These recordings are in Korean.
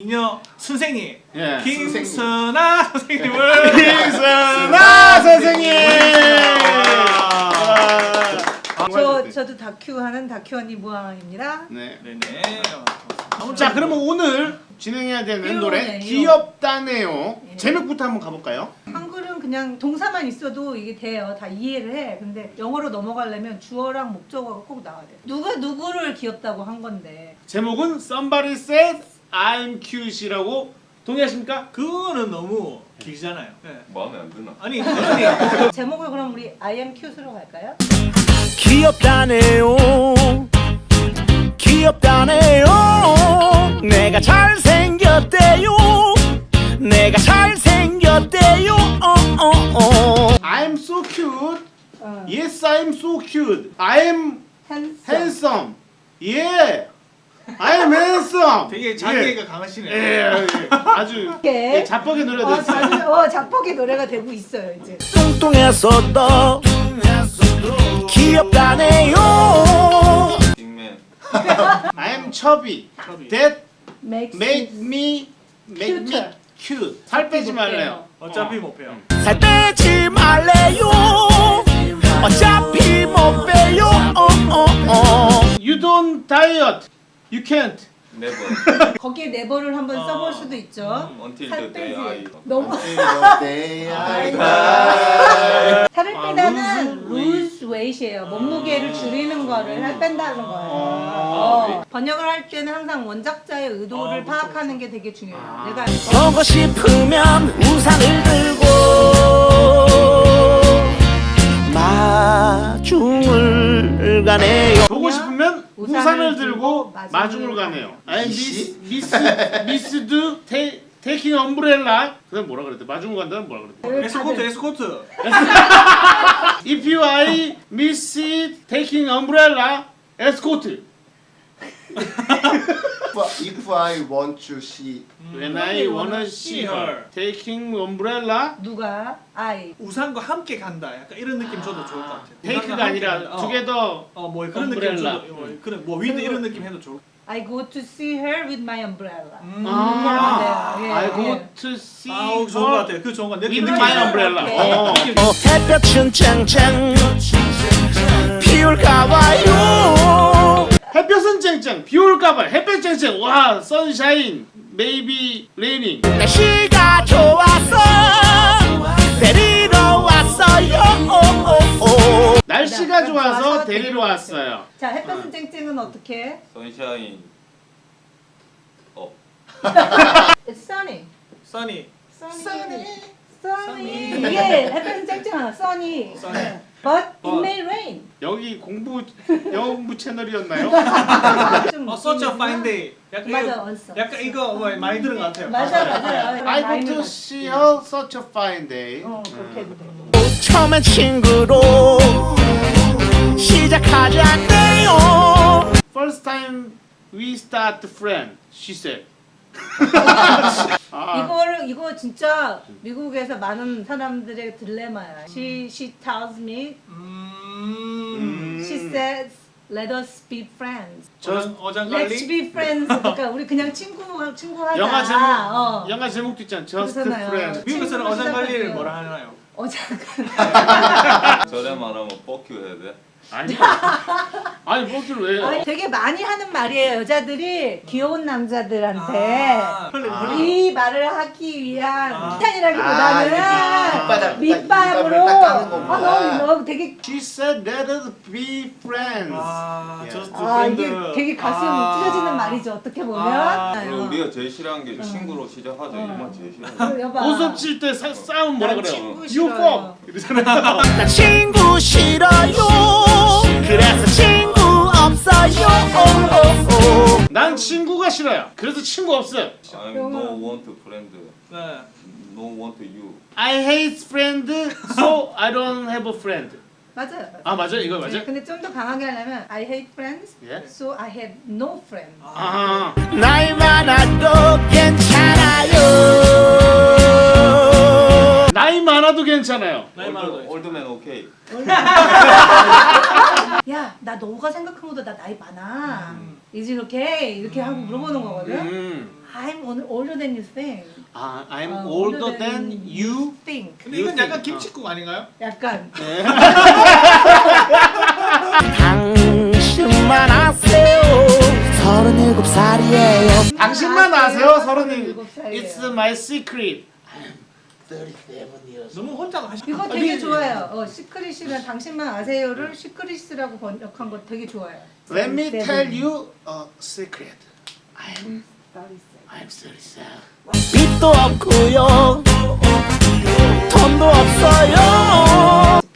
미녀 선생님 예. 김선아 선생님 을 김선아 선생님. 아, 저 저도 다큐 하는 다큐 언니 무항입니다. 네. 네네 자 그러면 오늘 진행해야 되는 노래. 귀엽다네요. 예. 제목부터 한번 가볼까요? 한글은 그냥 동사만 있어도 이게 돼요. 다 이해를 해. 근데 영어로 넘어가려면 주어랑 목적어가 꼭 나와야 돼. 누가 누구를 귀엽다고 한 건데. 제목은 Somebody Said I'm Cute이라고 동의하십니까? 그거는 너무 길잖아요 네. 마음에 안 드나? 아니 아니 제목을 그럼 우리 I am cute로 갈까요? 귀엽다네요 귀엽다네요 내가 잘생겼대요 내가 잘생겼대요 어, 어, 어. I'm so cute. 어. Yes, I'm so cute. I'm handsome. handsome. Yeah. I'm handsome. 되게 자기애가 예, 예, 예. 아주 이렇게. 예, 자뻑의 노래가 어, 됐어요. 어, 자뻑의 노래가 되고 있어요, 이제. 뚱뚱했어도 귀엽다네요 빅맨 I'm chubby. chubby. That Makes make me make me cute. 살 빼지 말래요. 어차피 못 빼요 살 빼지 말래요 어차피 못 빼요 어, 어, 어. You don't diet. You can't. 네버 거기에 네버를 한번 어. 써볼 수도 있죠. Until 살 the day 빼지. I 너무 살을 아, 빼다는 lose weight. lose weight이에요. 몸무게를 줄이는 거를 살 뺀다는 거예요. 아. 어. 번역을 할 때는 항상 원작자의 의도를 아, 파악하는 게 되게 중요해요. 아. 내가 보고 싶으면 우산을 들고 마중을 가네요 보고 싶으면 우산을 우산을 들고 마중을 가네요. I miss miss miss do take taking umbrella. 그다음 뭐라 그랬대? 마중을 간다는 뭐라 그랬대? escort escort If you I miss it, taking umbrella, escort. If I want to see When I wanna see her, taking umbrella. 누가 I 우산과 함께 간다 약간 이런 느낌 줘도 좋을 것 같아요 take가 아니라. 어. together. 어, 뭐 그런 느낌 umbrella. 줘도 뭐, 그런 뭐 with 이런 느낌 해도 좋을 I go to see her with my umbrella. 음. 아, 예, I go 예. to see 아우 좋은 것 같아요 그 좋은 것 같아요 with 느낌 my umbrella. 어. 어, 햇볕은 짱짱 피울까봐요 햇볕은 쨍쨍, 비 올까봐 햇볕 쨍쨍. 와, sunshine, maybe raining. 날씨가 좋아서 데리러 왔어요 오, 오, 오. 날씨가 네, 좋아서 데리러 왔어요. 자, 햇볕은 쨍쨍은 어떻게? sunshine 업 It's sunny. sunny Sunny. Sunny. 이게 햇볕은 쨍쨍하나? Sunny. Sunny. But it may rain. 여기 공부 영어 공부 채널이었나요? 좀 어 such a fine day 약간 맞아, 이거 언써. 약간 이거 뭐 많이 들은 것 같아요 맞아, 맞아. I go to see her such a fine day. 어, 그렇게 해도 돼. 처음엔 친구로 시작하자네요 First time we start friend, she said. 아, 이거를 이거 진짜 미국에서 많은 사람들의 딜레마야. She she tells me, 음... she says, let us be friends. Let's 어장관리 be friends. 그러니까 우리 그냥 친구 친구 하자. 영화 제목 어. 영화 제목도 있잖아. Just 그렇잖아요. friend. 미국에서는 어장관리를. 뭐라 하나요? 어장 저래 말하면 뻑큐 해야 돼? 아니 아니 뭐기를 왜? 아니, 되게 많이 하는 말이에요. 여자들이 귀여운 남자들한테 아. 이 말을 하기 위한 아. 칭찬이라기보다는 아, 밑바닥, 밑밥으로 까는 거구나. 아, 너무 너무 되게 She said let us be friends. 아, 예. 저스트 아 이게 되게 가슴 아. 찢어지는 말이죠. 어떻게 보면. 아, 그리고 어. 우리가 제일 싫어하는 게 친구로 시작하자 이만 제일 싫어하는 그 여봐. 고섭 칠때 싸움 뭐라 난 그래요? 친구 싫어요. 이러잖아요. 나 친구 싫어요 그래서 친구 없어요 오, 오, 오. 난 친구가 싫어요. 그래서 친구 없어요. I'm no want friend 네. no want you I hate friend, so I don't have a friend. 맞아요. 아 맞아 이거 맞아? 네, 근데 좀 더 강하게 하려면 I hate friends, 예? so I have no friends. 아 나이 많아도 괜찮아요 나이 많아도 괜찮아요. 나이 많아도 old, old man okay 야, 나 너가 생각한 것보다 나 나이 많아. 이제 이렇게 이렇게 하고 물어보는 거거든. 음. I'm older than you think. 아, I'm 어, older than you. think. 근데 이건 약간. 김치국 아닌가요? 약간 당신만 아세요 서른일곱 살이에요 당신만 아세요? 서른이. 37살이에요. It's my secret. 37. 너무 혼자 하시. 이거 되게 좋아요. 어, secret이란 당신만 아세요를 secret이라고 번역한 거 되게 좋아요. Let me 37. tell you a secret. I'm I'm 37. 빚도 없고요 돈도 없어요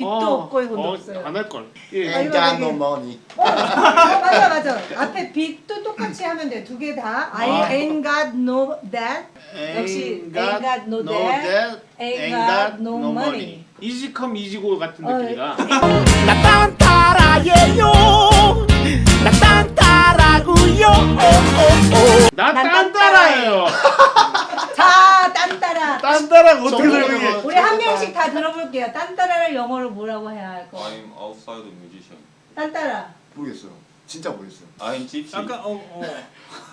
빚도 어, 없고 돈도 어, 없어요. 안 할 걸. Ain't 이거 got 되게- no money. 어, 맞아 맞아. 앞에 빚도 똑같이 하면 돼. 두 개 다. I 아. ain't got no that. 역시 ain't got no that, ain't got no money. 이지컴 이지고 같은 어, 느낌이다. 나 딴따라예요 나 딴따라고요 나난 딴따라예요. 딴따라가 어떻게 설명해? 우리 한 명씩 다 들어볼게요. 딴따라를 영어로 뭐라고 해야 할 거? I'm outside musician. 딴따라. 모르겠어요. 진짜 모르겠어요. I'm gypsy. 약간 어 어.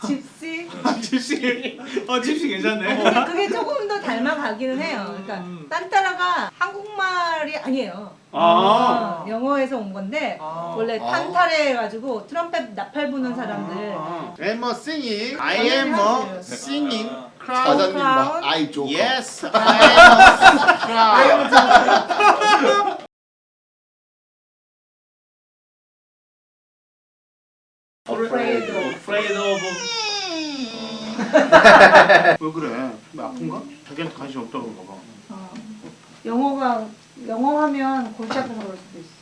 집시. 집시. 어 집시 괜찮네. 근데 그게 조금 더 닮아가기는 해요. 그러니까 음. 딴따라가 한국말이 아니에요. 아. 어, 영어에서 온 건데 아. 원래 아. 탄타레 해가지고 트럼펫 나팔 부는 사람들 I'm a singing. I am a singing 사장님 크라운? 아이 조커. Yes, I am a crowd. Afraid of. Afraid of. 왜 그래? 왜 아픈가? 자기한테 관심 없다 그런가 봐. 어. 영어가 영어 하면 골치 아파서 그럴 수도 있어.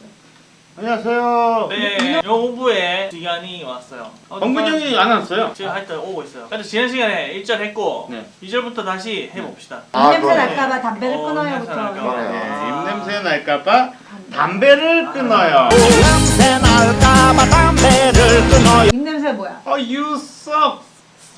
안녕하세요. 네, 영어 공부에 시간이 왔어요. 어, 정근 형이 안 왔어요. 지금 할때 오고 있어요. 근데 지난 시간에 1절 했고 네. 2절부터 다시 해봅시다. 아, 입냄새 그러네. 날까봐 담배를 어, 끊어요부터. 입 냄새 날까봐. 네, 입냄새 날까봐 담배를 끊어요. 냄새 날까봐 담배를 끊어요 입냄새 뭐야? Oh, you suck.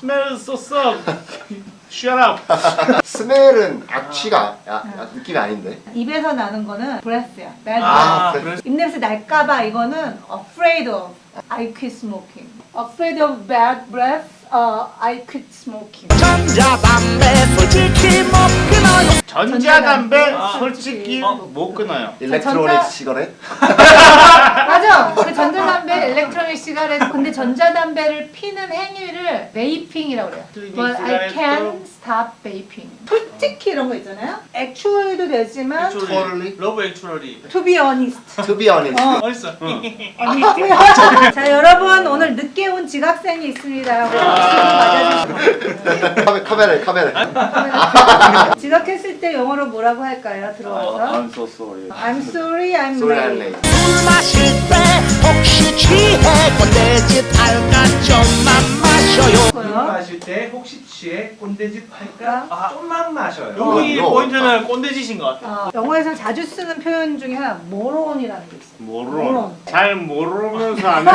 Smell so suck. Shut up. 스멜은 악취가 야, 야, 느낌이 아닌데. 입에서 나는 거는 breath야. bad 아, breath. 그래서 입냄새 날까봐 이거는 afraid of I quit smoking. afraid of bad breath. 어, I quit smoking. 전자담배 솔직히 못 끊어요 전자담배 아, 솔직히 어. 못 끊어요. electronic 전자- cigarette. 맞아. 그 전자담배, electronic cigarette. 근데 전자담배를 피는 행위를 vaping이라고 그래요. But I can stop vaping. 솔직히 이런 거 있잖아요. actually도 되지만 Totally. Love Actually to be honest. To be honest. 어. 어딨어? 자 여러분 오늘 늦게 온 지각생이 있습니다. 맞아주시고 카메, 카메라에 카메라. 지각했을 때 영어로 뭐라고 할까요? 들어와서 I'm so sorry. I'm sorry, I'm Sorry, I'm late. 술 마실 때 혹시 취해 꼰대짓 할까 좀만 마셔요. 마실 때 혹시 취해 꼰대짓 할까? 아. 좀만 마셔요. 여기 이거 포인트는 꼰대짓인 것 같아. 어, 영어에서 자주 쓰는 표현 중에 하나 moron이라는 게 있어. 모르. 잘 모르면서 안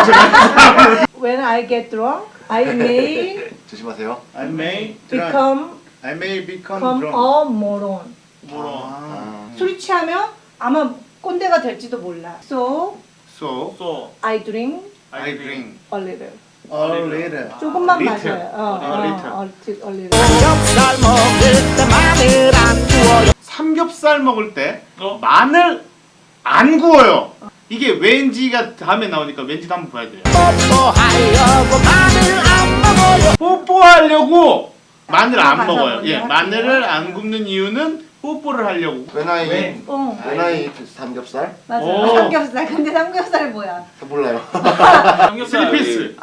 When I get drunk, I may 조심하세요. I may drunk. become I may become become drunk. a moron. 아. 술이 취하면 아마 꼰대가 될지도 몰라. So So 또 I drink I drink a little. a little. 조금만 little. 마셔요. 어, A 어, little. 어, a little. 삼겹살 먹을 때 마늘 안 구워요 삼겹살 먹을 때 어? 마늘 안 구워요. 이게 왠지가 다음에 나오니까 왠지도 한번 봐야 돼요. 뽀뽀하려고 마늘 안 먹어요 뽀뽀하려고 마늘 안 먹어요. 예. 마늘을 안 굽는 이유는 뽀뽀를 하려고. I 웬? 어, eat 삼겹살? 맞아. 오. 삼겹살. 근데 삼겹살 뭐야? 몰라요. 삼겹살. 그.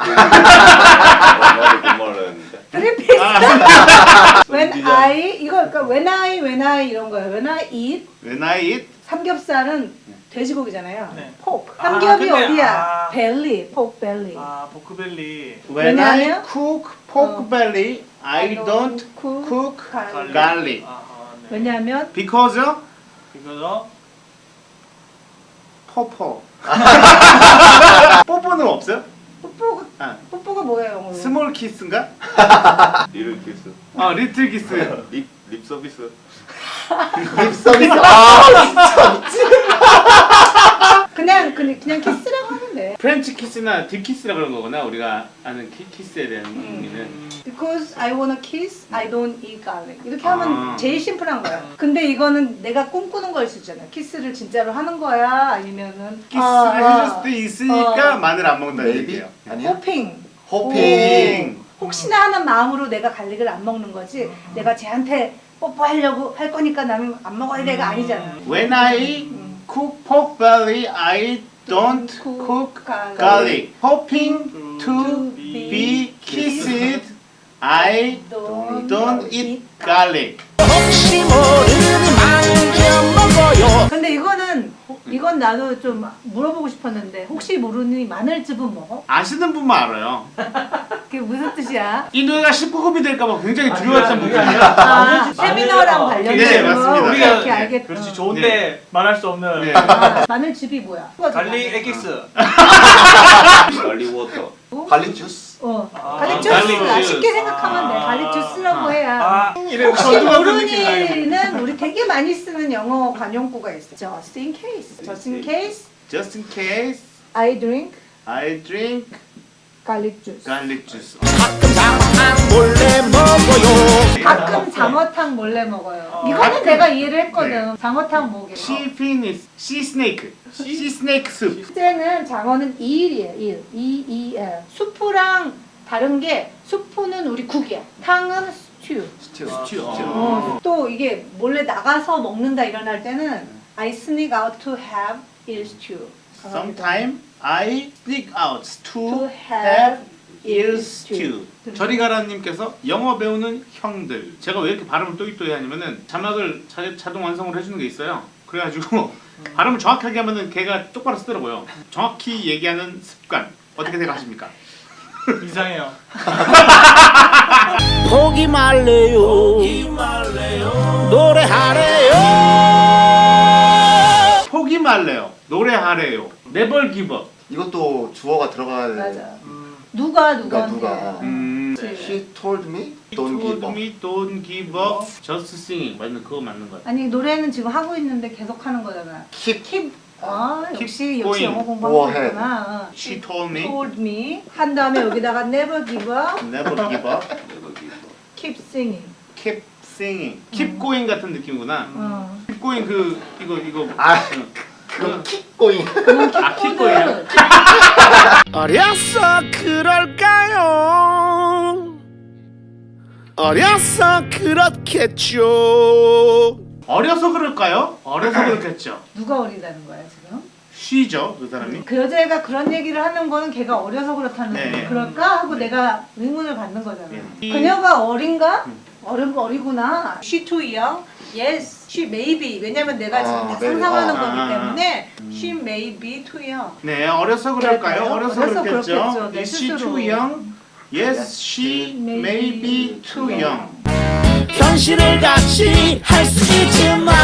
트리피스. 아, when I 이거 그러니까 when I when I 이런 거예요. When I eat When I eat 삼겹살은 돼지고기잖아요. 네. pork. 아, 삼겹이 근데, 어디야? 아. belly. pork belly. 아 pork belly. when I cook pork 어. belly, I don't cook cook garlic. garlic. 아, 아, 네. 왜냐하면 Because 이거죠. 뽀뽀. 뽀뽀는 없어요? 뽀뽀가 아, 뽀뽀가 뭐예요, 영어로? small kiss인가? little kiss. 아, little kiss. 립, 립 서비스. 립 서비스. 아, 진짜 미치. 그냥 그냥 그냥 키스라고. 돼. 프렌치 키스나 deep kiss라 그런 거구나 우리가 아는 키, 키스에 대한 음. 의미는 Because I wanna kiss, I don't eat garlic. 이렇게 하면 아. 제일 심플한 거야. 근데 이거는 내가 꿈꾸는 걸수 있잖아. 키스를 진짜로 하는 거야? 아니면은 키스를 아, 해줄 수도 있으니까 어. 마늘 안 Maybe? 얘기예요 아니야? 호핑. 호핑. 혹시나 하는 마음으로 내가 갈릭을 안 먹는 거지. 내가 쟤한테 뽀뽀하려고 할 거니까 나는 안 먹어야 돼가 아니잖아. When I 음. Cook pork belly I don't cook garlic hoping to be kissed I Don't, don't eat garlic 혹시 모르니 만져 먹어요 근데 이거는 이건 나도 좀 물어보고 싶었는데 혹시 모르니 마늘즙은 먹어? 아시는 분만 알아요 그게 무슨 뜻이야? 이 노래가 19금이 될까봐 굉장히 두려웠던 그게 부분이에요 아, 세미나랑 관련돼서 네, 맞습니다. 우리가 우리가 이렇게 알겠. 그렇지 어. 좋은데 말할 수 없는 네. 아, 마늘즙이 뭐야? garlic 에기스 garlic water. garlic juice. 어, 아, garlic garlic juice가 juice. 쉽게 생각하면 돼. 아. garlic juice라고 해야. 아 혹시 모르니는 우리 되게 많이 쓰는 영어 관용구가 있어. Just in case. Just in case Just in case I drink I drink garlic juice. garlic juice 가끔 장황 몰래 먹어요 가끔 장어탕 몰래 먹어요. 어. 이거는 가끔. 내가 이해를 했거든. 네. 장어탕 뭐게? Sea finis Sea snake Sea snake soup 실제는 장어는 이일이에요. 일. 이, 이, 엘. 수프랑 다른 게 수프는 우리 국이야. 탕은 스튜. 스튜. 스튜. 어. 또 이게 몰래 나가서 먹는다 일어날 때는 I sneak out to have 일 stew. Sometime I sneak out to To have stew. stew. 저리 가라님께서 영어 배우는 형들. 제가 왜 이렇게 발음을 또이또이 하냐면은 자막을 자, 자동 완성을 해주는 게 있어요. 그래가지고 발음을 정확하게 하면은 걔가 똑바로 쓰더라고요. 정확히 얘기하는 습관 어떻게 생각하십니까? 이상해요 포기 말래요 노래하래요 포기 말래요. 노래하래요. Give up. 이것도 주어가 들어가야 돼. 맞아. 누가 누가? 누가. 음. She told me don't give up. me don't give up. Just singing. 맞는 그거 맞는 것 같아. 아니 노래는 지금 하고 있는데 계속 하는 거잖아. Keep Keep. 아 Keep 역시 역시 going. 영어 공부하고. 있구나. 어. She told me told me 한 다음에 여기다가 never give up, never give up. Never give up. keep singing. Keep singing. Keep going 같은 느낌이구나. 어. Keep going 그 이거 이거 아, 응. 그럼. 그건 아, going. 어려서 그럴까요 어려서 그렇겠죠 어려서 그럴까요? 어려서 그렇겠죠. 누가 어리다는 거야 지금? 쉬죠 그 사람이. 그 여자애가 그런 얘기를 하는 거는 걔가 어려서 그렇다는 네. 거 그럴까 하고 내가 의문을 받는 거잖아. 네. 그녀가 어린가? 음. 어른 어리구나. She too young. Yes, she may be. 왜냐면 내가 지금 아, 다 maybe. 상상하는 아, 거기 아, 아. 때문에 she may be too young. 네 어려서 그럴까요? 그럴까요? 어려서 어려서 그렇겠죠. 그렇겠죠. 내 Is she too young? Yes, she may be too young. 현실을 같이 할 수 있지만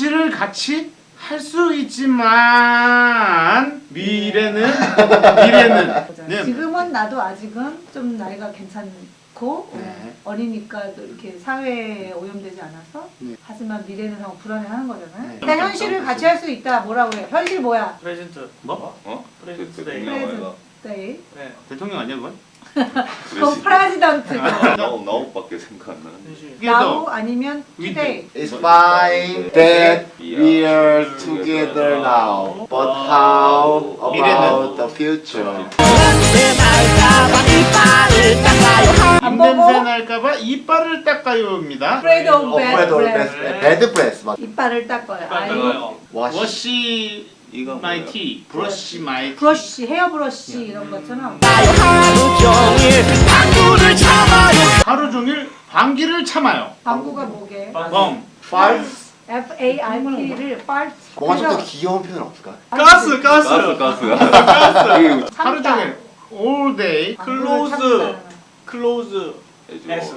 현실을 같이 할 수 있지만 미래는 미래는 네. 지금은 나도 아직은 좀 나이가 괜찮고 네. 어리니까 또 이렇게 사회에 오염되지 않아서 네. 하지만 미래는 하고 불안해하는 거잖아요. 네. 일단 현실을 같이 할 수 있다. 뭐라고 해요? 현실 뭐야? present 뭐? 어? present 그 데이 대통령아이가 네. 네 대통령 아니야 그건? 그 president. now now밖에 생각 안 나는데. now 더 아니면 today. It's fine that we are together now. But how about the future? 냄새 날까봐 이빨을 닦아요 닦아요입니다. afraid of Oh, bad breath. bad, breath. 맞. 이빨을 닦아요. 아이 이거 my teeth, brush my brush, hair brush 이런 것처럼 하루 종일 방구를 참아요 하루 종일 방귀를 참아요. 방구가 뭐게? 범. Farts. F A R T를 fart. 뭔가 좀 더 귀여운 표현 없을까? 가스 가스 가스 가스가. 이거 하루 종일 all day 방구를. 참는다는. close 해주고. ass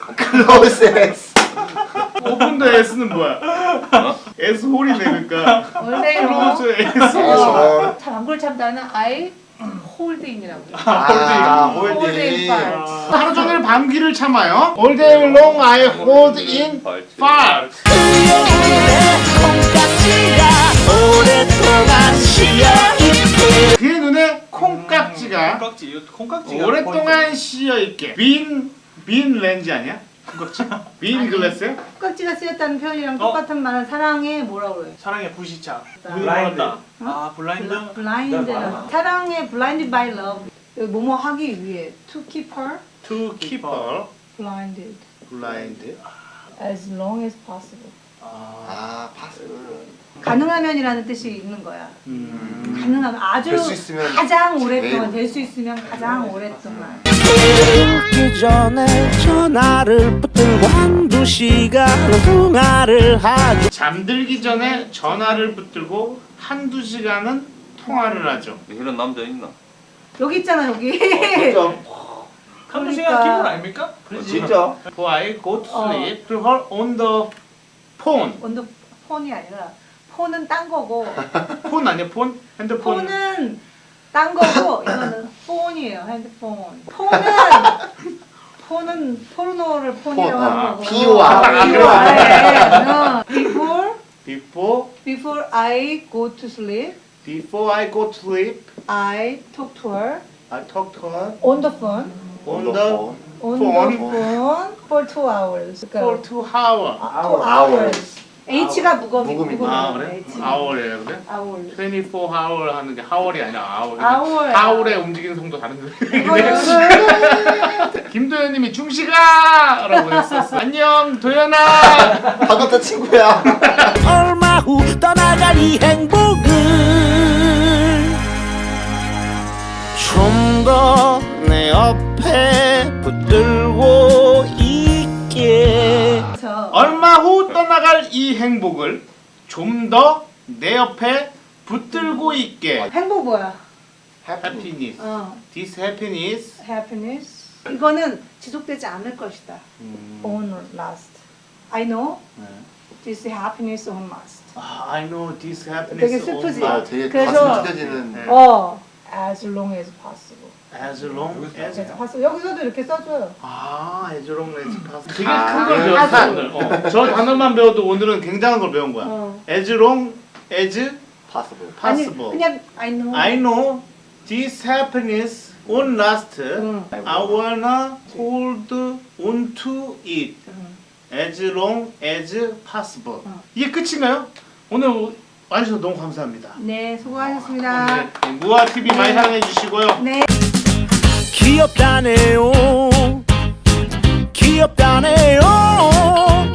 close ass. Open the ass는 뭐야? S 홀이네 그러니까. 원래 close 이런 ass. 거. 어, 참 방구를 참다는 I hold in이라고 해요. 아, hold in holding. fart. 하루 종일 방귀를 참아요. All day long I hold in fart. 그의 눈에 콩깍지가 콩깍지 콩깍지가 오랫동안 씌어 있게 bean, bean 렌즈 아니야? 콩깍지? bean glass야? 깍지가 쓰였다는 표현이랑 어? 똑같은 말은 사랑의 뭐라고 그래요? 사랑의 불시착. 블라인드. 아 blind. blind는 사랑의 blinded by love. 뭐뭐 하기 위해 to keep her To keep her blinded blind. as long as possible. 아, 파스. 가능하면이라는 뜻이 있는 거야. 음. 가능하면 아주 될수 있으면 가장 오랫동안. 될 수 있으면 가장 오랫동안. 울기 전에 전화를 붙들고 한두 시간은 통화를 하죠 잠들기 전에 전화를 붙들고 한두 시간은 통화를 하죠. 이런 남자 있나? 여기 있잖아 여기. 진짜. 한두 그러니까. 시간 기분 아닙니까? 어, 진짜? For I go to sleep to her on the phone. 원더 폰이 아니라 폰은 딴 거고 폰 아니야 폰? 핸드폰. 폰은 딴 거고 이거는 폰이에요 핸드폰. 폰은 폰은 포르노를 폰이라고 폰, 하는 아, 거고. 아, POR. 어, Before Before before I go to sleep, before I go to sleep, I talk to her I talk to her on the phone. on 어, the 폰. on Phone. the phone for two hours. for 그러니까 two hour. 아, two hours. H가. 무거미. 아 그래? Hour이에요 그래? hours. 24 hour 하는 게 hour이 아니라 hour. hour. hour의 움직이는 성도 다른데. 김도현님이 중식아라고 했었어. 안녕 도현아. 반갑다 친구야. 얼마 후 떠나갈 이 행복을 좀 더 내 옆에 붙들고 얼마 후 떠나갈 이 행복을 좀 더 내 옆에 붙들고 있게. 행복 뭐야? happiness. 어, This happiness. happiness. 이거는 지속되지 않을 것이다. On last. I know this happiness on last. 아, I know this happiness. 되게 슬프지? on 아, 되게 그래서- 가슴 찢어지는. 네. 어, as long as possible. As long as possible. 여기서도 이렇게 써줘요. 아, as long as possible. 되게 아, 큰걸 네. 배웠어 아주. 오늘. 어. 저 단어만 배워도 오늘은 굉장한 걸 배운 거야. 어. as long as possible. 아니, possible. 그냥 I know. I know this happiness won't last. 응. I wanna hold on to it 응. as long as possible. 어. 이게 끝인가요? 오늘 와주셔서 너무 감사합니다. 네, 수고하셨습니다. 네, 무아 TV 많이 사랑해 주시고요. 네. 귀엽다네요. 귀엽다네요